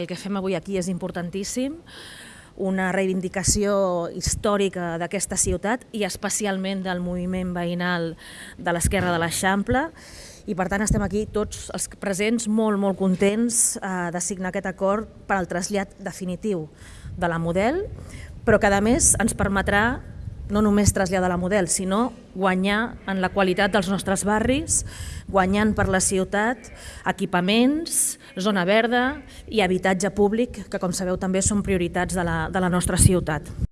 El que fem avui aquí és importantíssim, una reivindicació històrica d'aquesta ciutat i especialment del moviment veïnal de l'esquerra de l'Eixample. I per tant estem aquí tots els presents molt, molt contents eh, de signar aquest acord per al trasllat definitiu de la model, però que a més ens permetrà no només traslladar la model, sinó guanyar en la qualitat dels nostres barris, guanyant per la ciutat equipaments, zona verda i habitatge públic, que com sabeu també són prioritats de la, de la nostra ciutat.